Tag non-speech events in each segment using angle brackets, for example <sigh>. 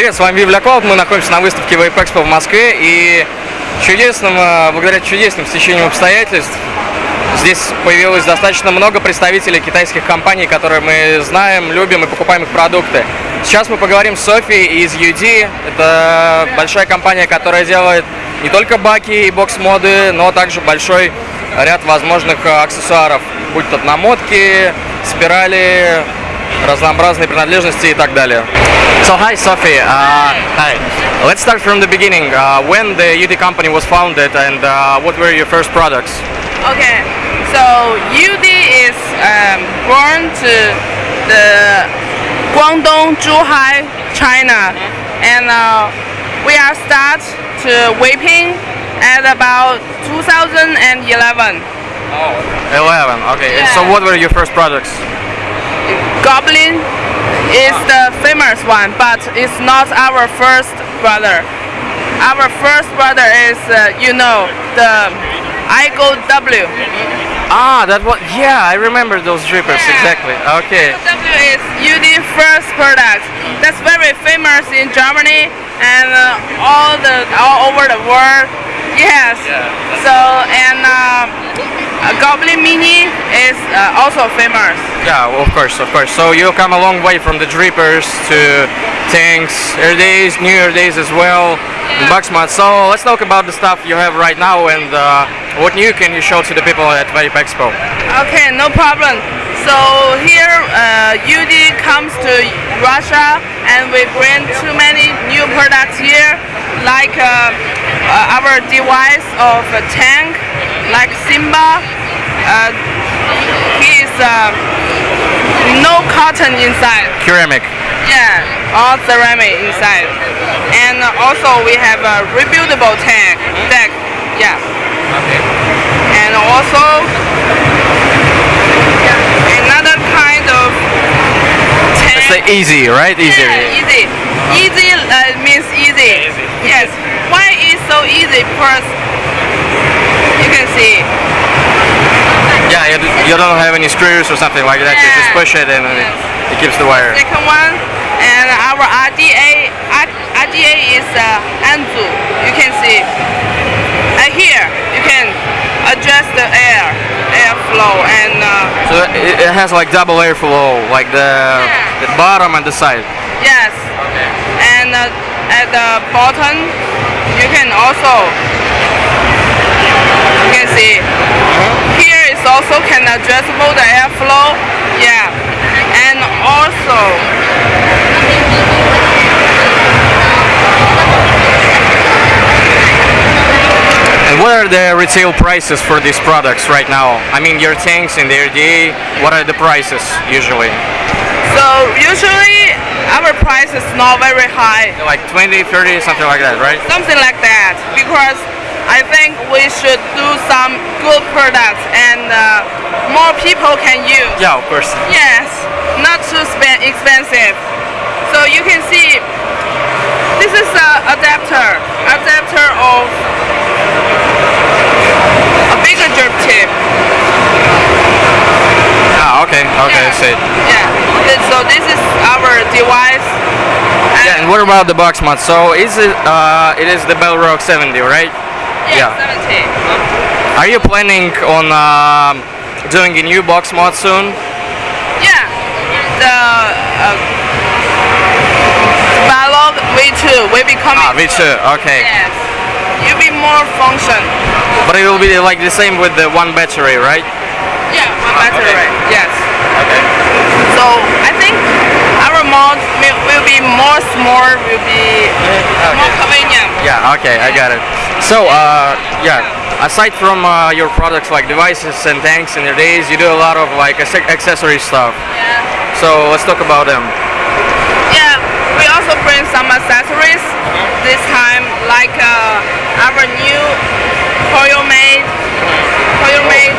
Привет, с вами Библиоколд. Мы находимся на выставке Vape Expo в Москве и чудесным, э, благодаря чудесным стечениям обстоятельств здесь появилось достаточно много представителей китайских компаний, которые мы знаем, любим и покупаем их продукты. Сейчас мы поговорим с Софией из UD. Это большая компания, которая делает не только баки и бокс-моды, но также большой ряд возможных э, аксессуаров, будь то намотки, спирали, разнообразные принадлежности и так далее. So hi Sophie, uh, hi. Let's start from the beginning. Uh, when the UD company was founded and uh, what were your first products? Okay, so UD is um, born to the Guangdong, Zhuhai, China, and uh, we are start to vaping at about 2011. Oh, 11, okay. And So what were your first products? Goblin is the famous one, but it's not our first brother. Our first brother is, uh, you know, the Igo W. Ah, that was, yeah, I remember those drippers, Yeah. exactly. Okay. W is UD first product. That's very famous in Germany and uh, all the all over the world. Yes. Yeah, So and um, uh, Goblin Mini is uh, also famous. Yeah, of course, of course. So you come a long way from the drippers to tanks, air days, new air days as well, and Bucksmart. So let's talk about the stuff you have right now and uh, what new can you show to the people at Vape Expo? Okay, no problem. So here uh, UD comes to Russia and we bring too many new products here, like uh, uh, our device of a tank, like Simba. Uh, he is uh, no cotton inside. Ceramic. Yeah, all ceramic inside. And also we have a rebuildable tank deck. Yeah. Okay. And also another kind of tank. It's the easy, right? Easy. Yeah, easy. Easy uh, means easy. Yes. Why is easy? Because you can see. Yeah, you, you don't have any screws or something like that. You just push it and it, Yes. it keeps the wire. Second one, and our RDA, RDA is uh, Anzu. You can see. And here you can adjust the air, airflow, and uh, So it, it has like double airflow, like the, Yeah. the bottom and the side. yes. Okay. and uh, at the bottom, you can also you can see. Here is also can adjustable the airflow. Yeah, and also And what are the retail prices for these products right now? I mean, your tanks and the RDA, what are the prices usually? So usually our price is not very high, Like 20, 30, something like that, right? something like that, because I think we should do some good products and uh, more people can use. Yeah, of course. Yes, not too expensive. So you can see this is a adapter, adapter of a bigger drip tip. Ah, okay, okay, I see. Yeah. So this is our device. And Yeah, and what about the box mod? So is it, uh, it is the Balrog 70, right? yeah, yeah. 70. Are you planning on um, doing a new box mod soon? Yeah. The uh, Balrog V2 will be coming. Ah, V2, okay. Yes. Will be more function. But it will be like the same with the one battery, right? Yeah, one Ah, battery. okay. Yes. Okay. So I think our mod will more small, will be more convenient. Yeah, okay, I got it. So, uh, yeah, aside from uh, your products like devices and tanks and your days, you do a lot of like accessory stuff. Yeah. So let's talk about them. Yeah. We also bring some accessories this time, like uh, our new coil made, coil made,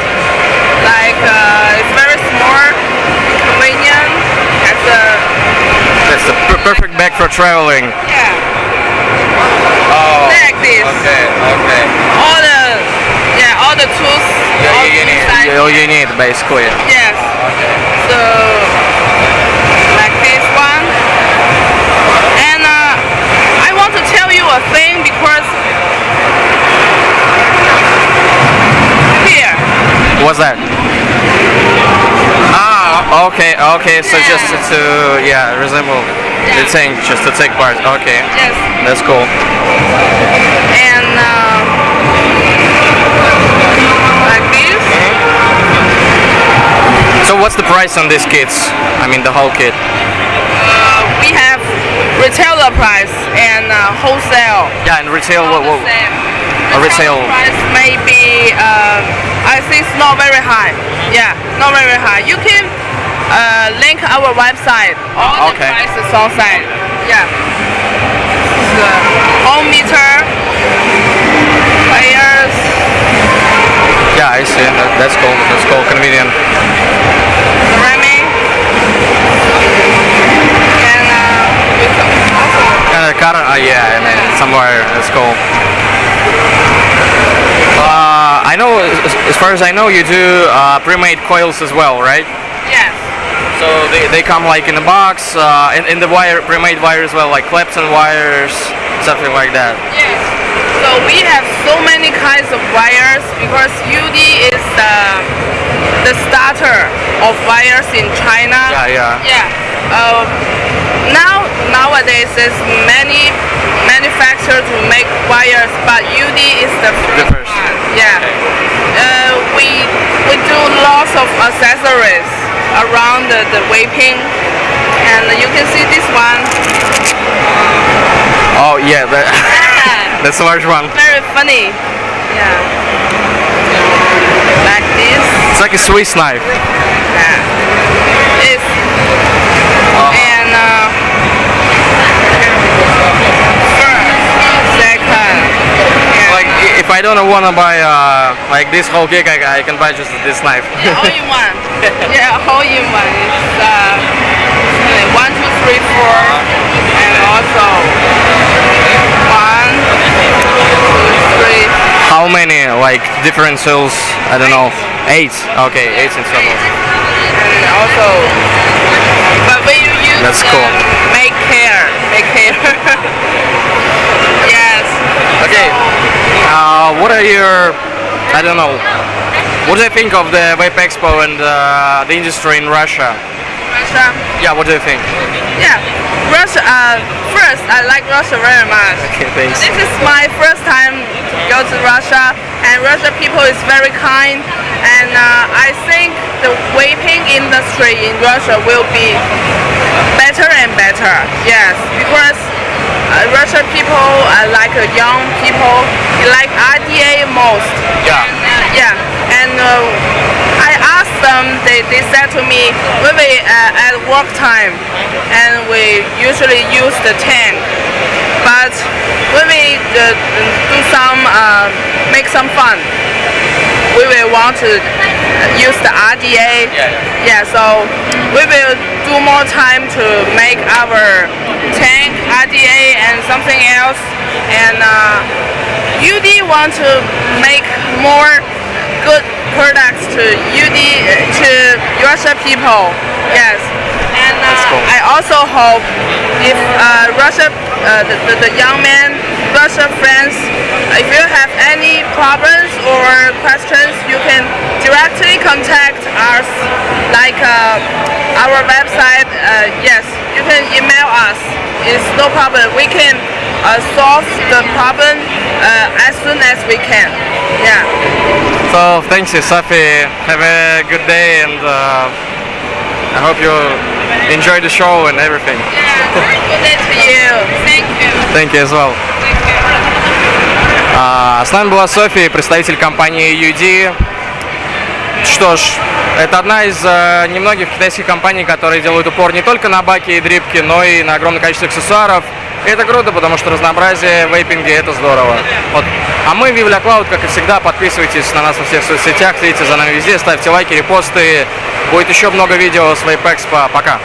like uh, it's very small, convenient, has a That's the per- perfect bag for traveling. yeah, Oh, like this. okay, okay. All the yeah, all the tools, all you need, inside. all you need basically. Yes. So like this one, and uh, What's that? Ah, okay, okay. So just to yeah resemble the Yeah. thing, just to take part. Okay, Yes. that's cool. And uh, like this. So what's the price on these kits? I mean the whole kit. Uh, we have retailer price and uh, wholesale. Yeah, and retail. What, what, A retail- price may be, uh, I think it's not very high. Yeah, not very high. You can uh, link our website. All Okay. the prices on site. Yeah. Uh, ohm meter, players. yeah, I see. That, that's cool. That's cool. Convenient. ceramic. And uh, also And a car. Uh, yeah, and then somewhere. That's cool. Uh, I know. As, as far as I know, you do uh, pre-made coils as well, right? yes. So they, they come like in a box, uh, in, in the wire, pre-made wire as well, like Clapton wires, something like that. Yes. So we have so many kinds of wires because UD is the the starter of wires in China. Yeah, yeah. Yeah. Uh, now nowadays there's many manufacturers who make wires, but UD is the first, The first. one. Yeah. Uh, we we do lots of accessories around the, the vaping, and you can see this one. Oh yeah, that, <laughs> that's a large one. Very funny. Yeah. Like this. It's like a Swiss knife. Yeah. I- if I don't want to buy uh, like this whole gig, I, I can buy just this knife. yeah, all in <laughs> one. yeah, all in one. It's uh, one, two, three, four, and also one, two, three. How many like different cells? I don't know. Eight. Okay, eight in total. and also but when you use That's cool. make care make care <laughs> yes Okay. Uh, what are your? I don't know. What do you think of the Vape Expo and uh, the industry in Russia? Russia Yeah, what do you think? yeah Russia uh, first I like Russia very much Okay, thanks. this is my first time to go to Russia and Russia people is very kind and uh, I think the vaping industry in Russia will be better and better. Yes, because Russian people like uh, young people, like RDA most. Yeah. And, uh, yeah, and uh, I asked them, they, they said to me, when we uh, at work time, and we usually use the tank, but when we uh, do some, uh, make some fun, we will want to uh, use the RDA. Yeah, Yeah, so we will do more time to make our tank RDA and something else. And uh, UD want to make more good products to UD to Russia people. Yes. And uh, cool. I also hope if uh, Russia, uh, the, the, the young men, Russia friends, if you have any problems or questions, you can directly contact us, like uh, our website. Uh, yes, you can us, it's no problem. We can uh, solve the problem uh, as soon as we can. Yeah. So thanks, Sophie. Have a good day, and uh, I hope you enjoy the show and everything. Yeah, good day to you. Thank you. Thank you as well. You. С нами была София, представитель компании UD. Что ж, это одна из э, немногих китайских компаний, которые делают упор не только на баки и дрипки, но и на огромное количество аксессуаров. И это круто, потому что разнообразие в вейпинге это здорово. Вот. А мы, Vivla Cloud, как и всегда, подписывайтесь на нас во всех соцсетях, следите за нами везде, ставьте лайки, репосты. Будет еще много видео с Vape Expo. Пока!